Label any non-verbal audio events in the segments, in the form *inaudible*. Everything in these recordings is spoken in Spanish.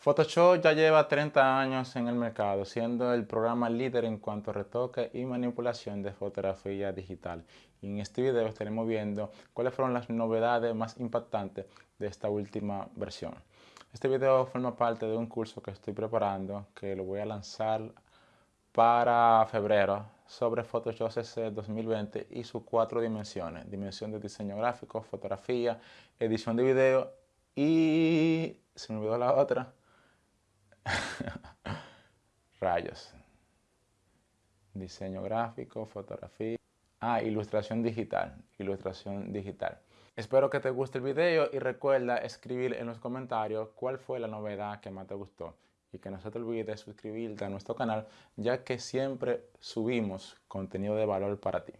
Photoshop ya lleva 30 años en el mercado, siendo el programa líder en cuanto a retoque y manipulación de fotografía digital. Y en este video estaremos viendo cuáles fueron las novedades más impactantes de esta última versión. Este video forma parte de un curso que estoy preparando, que lo voy a lanzar para febrero sobre Photoshop CC 2020 y sus cuatro dimensiones. Dimensión de diseño gráfico, fotografía, edición de video y... se me olvidó la otra *laughs* Rayos. Diseño gráfico, fotografía. Ah, ilustración digital. Ilustración digital. Espero que te guste el video y recuerda escribir en los comentarios cuál fue la novedad que más te gustó. Y que no se te olvide suscribirte a nuestro canal ya que siempre subimos contenido de valor para ti.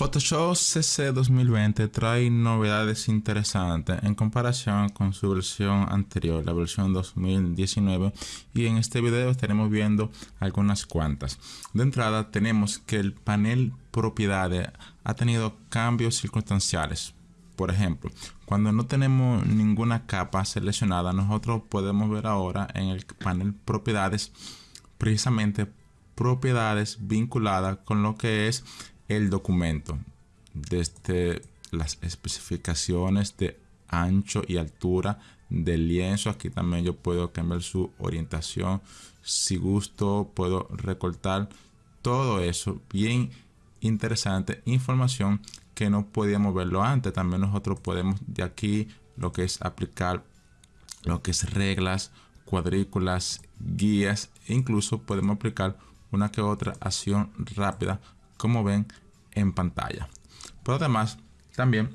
Photoshop CC 2020 trae novedades interesantes en comparación con su versión anterior, la versión 2019 y en este video estaremos viendo algunas cuantas. De entrada tenemos que el panel propiedades ha tenido cambios circunstanciales. Por ejemplo, cuando no tenemos ninguna capa seleccionada, nosotros podemos ver ahora en el panel propiedades precisamente propiedades vinculadas con lo que es el documento desde las especificaciones de ancho y altura del lienzo. Aquí también yo puedo cambiar su orientación. Si gusto puedo recortar todo eso. Bien interesante información que no podíamos verlo antes. También nosotros podemos de aquí lo que es aplicar lo que es reglas cuadrículas guías. E incluso podemos aplicar una que otra acción rápida como ven en pantalla. Pero además, también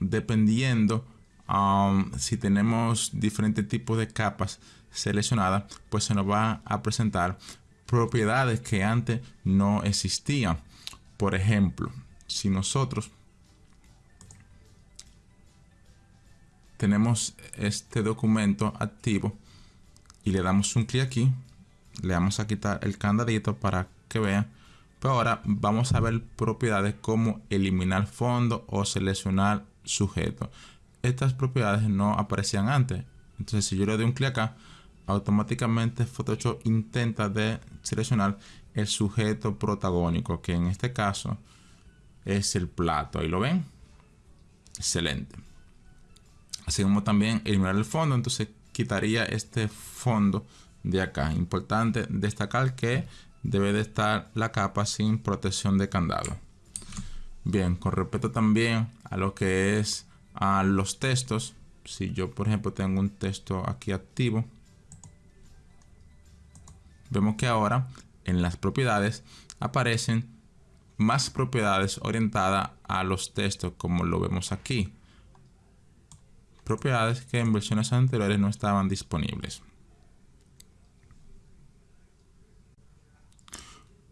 dependiendo um, si tenemos diferentes tipos de capas seleccionadas, pues se nos va a presentar propiedades que antes no existían. Por ejemplo, si nosotros tenemos este documento activo y le damos un clic aquí, le vamos a quitar el candadito para que vean pero ahora vamos a ver propiedades como eliminar fondo o seleccionar sujeto. Estas propiedades no aparecían antes. Entonces si yo le doy un clic acá, automáticamente Photoshop intenta de seleccionar el sujeto protagónico, que en este caso es el plato. Ahí lo ven. Excelente. Así como también eliminar el fondo, entonces quitaría este fondo de acá. Importante destacar que debe de estar la capa sin protección de candado. Bien, con respecto también a lo que es a los textos, si yo por ejemplo tengo un texto aquí activo, vemos que ahora en las propiedades aparecen más propiedades orientadas a los textos como lo vemos aquí. Propiedades que en versiones anteriores no estaban disponibles.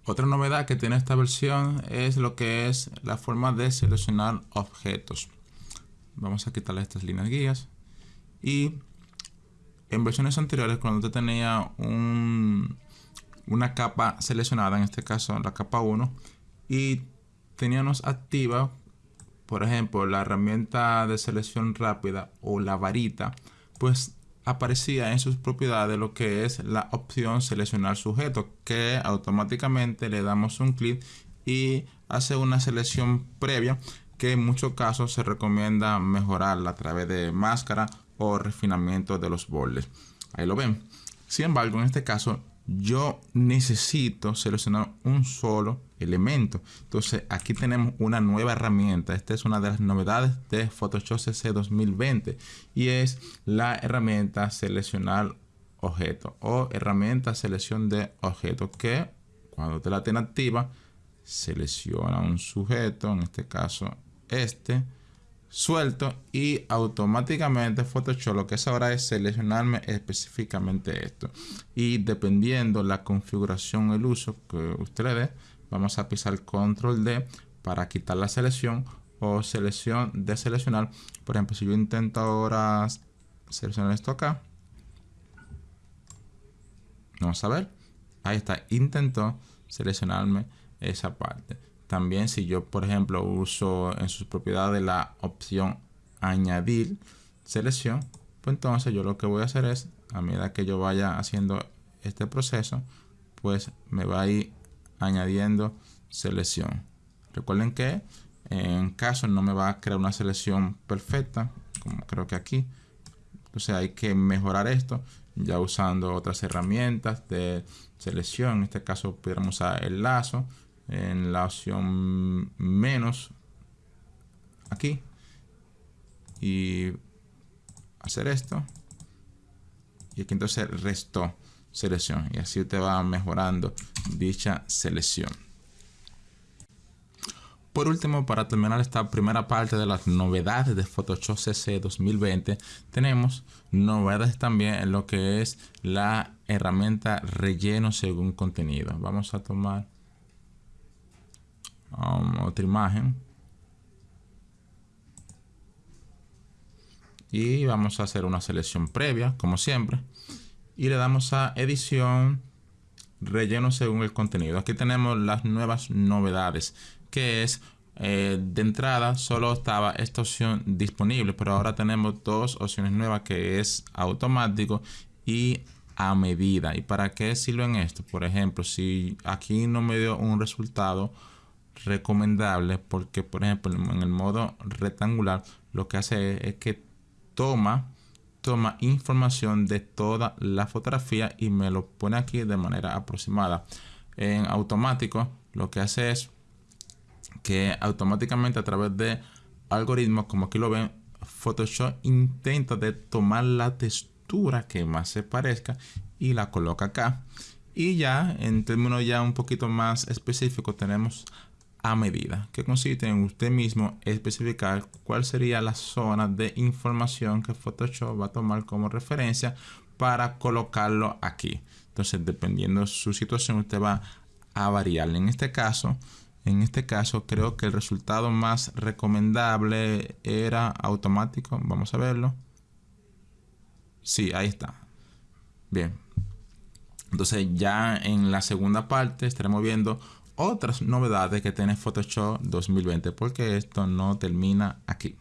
Otra novedad que tiene esta versión es lo que es la forma de seleccionar objetos. Vamos a quitarle estas líneas guías. Y en versiones anteriores, cuando usted tenía una capa seleccionada, en este caso la capa 1, y teníamos activa, por ejemplo, la herramienta de selección rápida o la varita, pues aparecía en sus propiedades lo que es la opción seleccionar sujeto que automáticamente le damos un clic y hace una selección previa que en muchos casos se recomienda mejorarla a través de máscara o refinamiento de los bordes. Ahí lo ven. Sin embargo en este caso yo necesito seleccionar un solo elemento. Entonces aquí tenemos una nueva herramienta. Esta es una de las novedades de Photoshop CC 2020 y es la herramienta seleccionar objeto o herramienta selección de objeto que cuando te la tiene activa selecciona un sujeto, en este caso este suelto y automáticamente Photoshop lo que es ahora es seleccionarme específicamente esto y dependiendo la configuración el uso que usted vamos a pisar control D para quitar la selección o selección de seleccionar. Por ejemplo si yo intento ahora seleccionar esto acá. Vamos a ver. Ahí está. Intentó seleccionarme esa parte. También si yo, por ejemplo, uso en sus propiedades la opción añadir selección, pues entonces yo lo que voy a hacer es, a medida que yo vaya haciendo este proceso, pues me va a ir añadiendo selección. Recuerden que en caso no me va a crear una selección perfecta, como creo que aquí. Entonces hay que mejorar esto ya usando otras herramientas de selección. En este caso pudiéramos usar el lazo en la opción menos aquí y hacer esto y aquí entonces restó selección y así usted va mejorando dicha selección por último, para terminar esta primera parte de las novedades de Photoshop CC 2020, tenemos novedades también en lo que es la herramienta relleno según contenido. Vamos a tomar um, otra imagen. Y vamos a hacer una selección previa, como siempre. Y le damos a edición, relleno según el contenido. Aquí tenemos las nuevas novedades que es eh, de entrada solo estaba esta opción disponible, pero ahora tenemos dos opciones nuevas que es automático y a medida. ¿Y para qué sirven esto? Por ejemplo, si aquí no me dio un resultado recomendable, porque por ejemplo en el modo rectangular lo que hace es que toma toma información de toda la fotografía y me lo pone aquí de manera aproximada. En automático lo que hace es que automáticamente a través de algoritmos como aquí lo ven Photoshop intenta de tomar la textura que más se parezca y la coloca acá y ya en términos ya un poquito más específicos tenemos a medida que consiste en usted mismo especificar cuál sería la zona de información que Photoshop va a tomar como referencia para colocarlo aquí entonces dependiendo de su situación usted va a variar en este caso en este caso creo que el resultado más recomendable era automático. Vamos a verlo. Sí, ahí está. Bien. Entonces ya en la segunda parte estaremos viendo otras novedades que tiene Photoshop 2020 porque esto no termina aquí.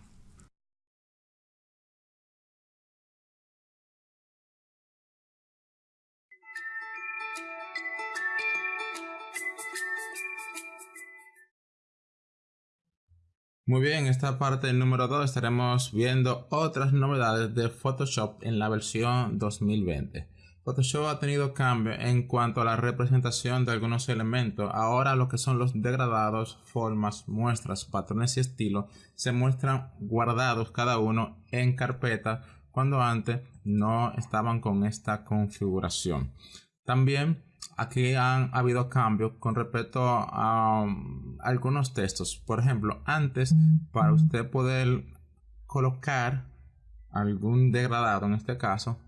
Muy bien, en esta parte número 2 estaremos viendo otras novedades de Photoshop en la versión 2020. Photoshop ha tenido cambio en cuanto a la representación de algunos elementos. Ahora lo que son los degradados, formas, muestras, patrones y estilos se muestran guardados cada uno en carpeta cuando antes no estaban con esta configuración. También aquí han habido cambios con respecto a um, algunos textos. Por ejemplo, antes para usted poder colocar algún degradado, en este caso,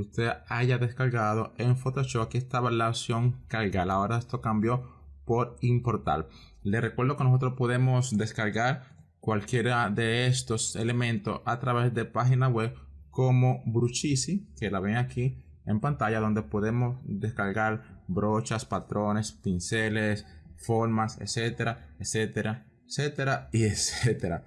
usted haya descargado en Photoshop, aquí estaba la opción cargar. Ahora esto cambió por importar. Le recuerdo que nosotros podemos descargar cualquiera de estos elementos a través de página web como Bruchisi, que la ven aquí en pantalla donde podemos descargar brochas, patrones, pinceles, formas, etcétera, etcétera, etcétera y *laughs* etcétera.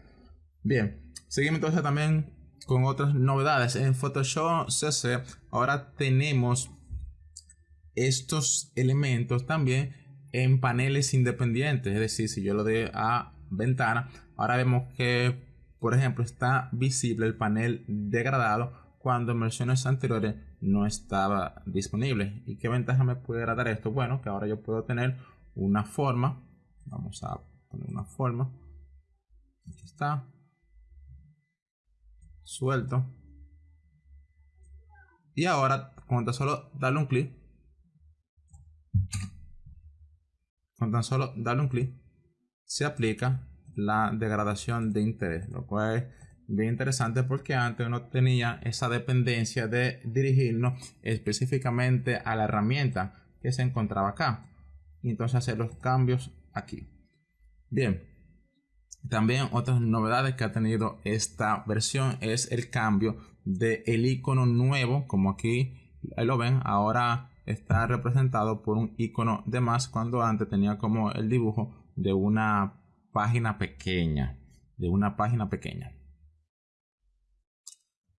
Bien, seguimos entonces también con otras novedades en Photoshop CC. Ahora tenemos estos elementos también en paneles independientes, es decir, si yo lo doy a ventana, ahora vemos que, por ejemplo, está visible el panel degradado cuando en versiones anteriores no estaba disponible. ¿Y qué ventaja me puede dar esto? Bueno, que ahora yo puedo tener una forma. Vamos a poner una forma. Aquí está. Suelto. Y ahora, con tan solo darle un clic. Con tan solo darle un clic, se aplica la degradación de interés, lo cual es bien interesante porque antes uno tenía esa dependencia de dirigirnos específicamente a la herramienta que se encontraba acá y entonces hacer los cambios aquí bien también otras novedades que ha tenido esta versión es el cambio de el icono nuevo como aquí lo ven ahora está representado por un icono de más cuando antes tenía como el dibujo de una página pequeña. De una página pequeña.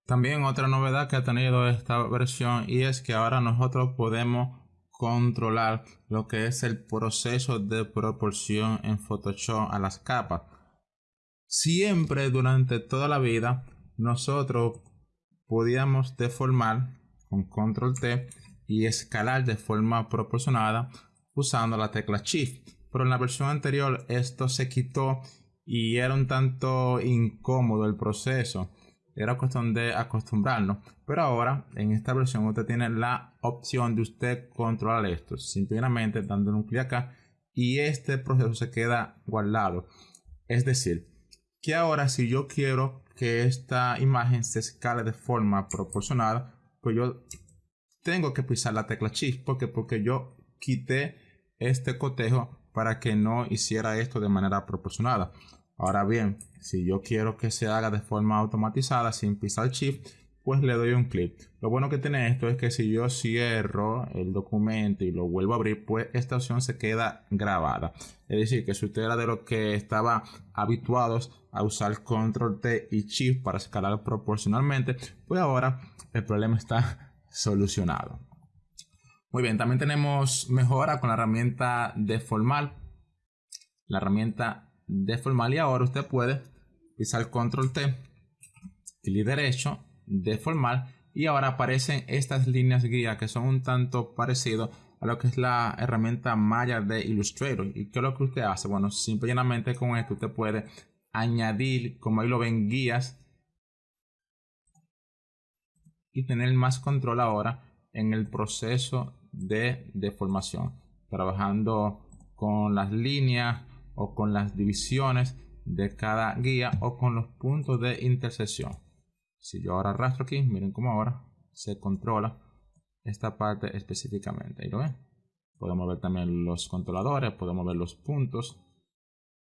También otra novedad que ha tenido esta versión y es que ahora nosotros podemos controlar lo que es el proceso de proporción en Photoshop a las capas. Siempre durante toda la vida nosotros podíamos deformar con control T y escalar de forma proporcionada usando la tecla Shift. Pero en la versión anterior esto se quitó y era un tanto incómodo el proceso. Era cuestión de acostumbrarnos. Pero ahora en esta versión usted tiene la opción de usted controlar esto. Simplemente dándole un clic acá y este proceso se queda guardado. Es decir, que ahora si yo quiero que esta imagen se escale de forma proporcionada, pues yo tengo que pisar la tecla Shift porque porque yo quité este cotejo para que no hiciera esto de manera proporcionada. Ahora bien, si yo quiero que se haga de forma automatizada sin pisar Shift, pues le doy un clic. Lo bueno que tiene esto es que si yo cierro el documento y lo vuelvo a abrir, pues esta opción se queda grabada. Es decir, que si usted era de los que estaba habituados a usar Control T y Shift para escalar proporcionalmente, pues ahora el problema está *laughs* solucionado. Muy bien, también tenemos mejora con la herramienta deformar. La herramienta deformar y ahora usted puede pisar control T, clic derecho, deformar y ahora aparecen estas líneas guía que son un tanto parecido a lo que es la herramienta Maya de Illustrator. ¿Y qué es lo que usted hace? Bueno, simplemente con esto usted puede añadir, como ahí lo ven, guías y tener más control ahora en el proceso de deformación, trabajando con las líneas o con las divisiones de cada guía o con los puntos de intersección. Si yo ahora arrastro aquí, miren cómo ahora se controla esta parte específicamente. Ahí lo ven. Podemos ver también los controladores, podemos ver los puntos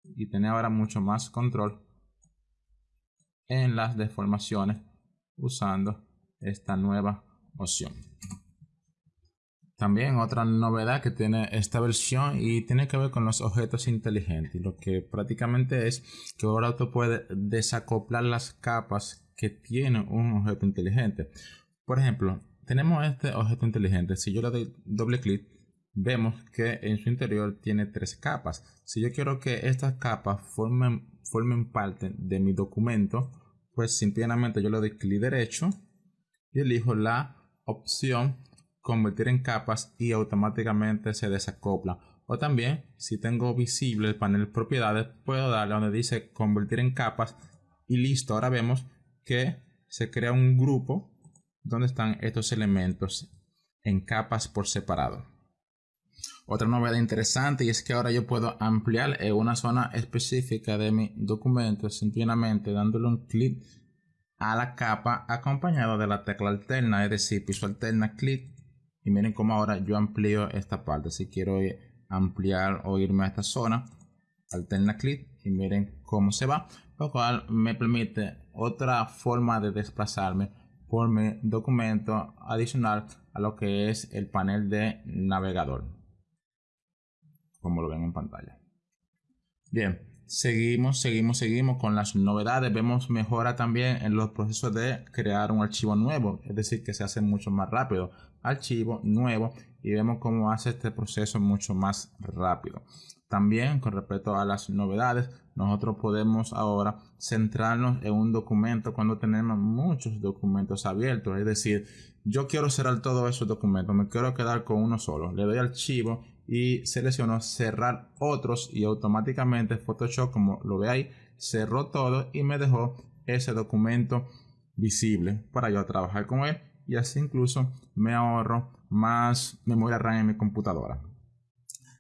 y tener ahora mucho más control en las deformaciones usando esta nueva opción. También otra novedad que tiene esta versión y tiene que ver con los objetos inteligentes. Lo que prácticamente es que ahora usted puede desacoplar las capas que tiene un objeto inteligente. Por ejemplo, tenemos este objeto inteligente. Si yo le doy doble clic, vemos que en su interior tiene tres capas. Si yo quiero que estas capas formen, formen parte de mi documento, pues simplemente yo le doy clic derecho y elijo la opción convertir en capas y automáticamente se desacopla. O también, si tengo visible el panel propiedades, puedo darle donde dice convertir en capas y listo. Ahora vemos que se crea un grupo donde están estos elementos en capas por separado. Otra novedad interesante y es que ahora yo puedo ampliar en una zona específica de mi documento simplemente dándole un clic a la capa acompañado de la tecla alterna, es decir, piso alterna, clic y miren cómo ahora yo amplío esta parte. Si quiero ampliar o irme a esta zona, alterna clic y miren cómo se va. Lo cual me permite otra forma de desplazarme por mi documento adicional a lo que es el panel de navegador. Como lo ven en pantalla. Bien, seguimos, seguimos, seguimos con las novedades. Vemos mejora también en los procesos de crear un archivo nuevo. Es decir, que se hace mucho más rápido archivo nuevo y vemos cómo hace este proceso mucho más rápido. También con respecto a las novedades, nosotros podemos ahora centrarnos en un documento cuando tenemos muchos documentos abiertos. Es decir, yo quiero cerrar todos esos documentos, me quiero quedar con uno solo. Le doy archivo y selecciono cerrar otros y automáticamente Photoshop, como lo ve ahí, cerró todo y me dejó ese documento visible para yo trabajar con él y así incluso me ahorro más memoria RAM en mi computadora.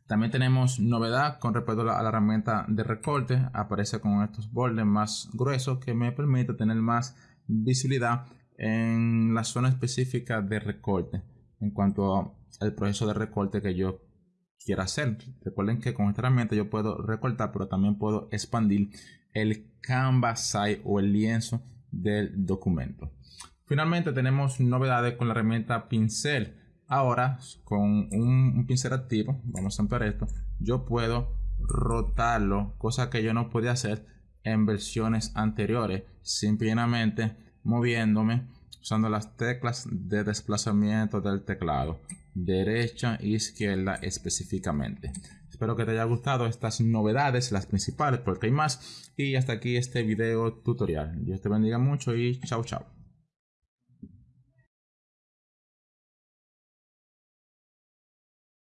También tenemos novedad con respecto a la, herramienta de recorte. Aparece con estos bordes más gruesos que me permite tener más visibilidad en la zona específica de recorte en cuanto al proceso de recorte que yo quiera hacer. Recuerden que con esta herramienta yo puedo recortar, pero también puedo expandir el canvas size o el lienzo del documento. Finalmente tenemos novedades con la herramienta pincel. Ahora con un, pincel activo, vamos a ampliar esto, yo puedo rotarlo, cosa que yo no podía hacer en versiones anteriores, simplemente moviéndome usando las teclas de desplazamiento del teclado, derecha e izquierda específicamente. Espero que te haya gustado estas novedades, las principales, porque hay más. Y hasta aquí este video tutorial. Dios te bendiga mucho y chao chao.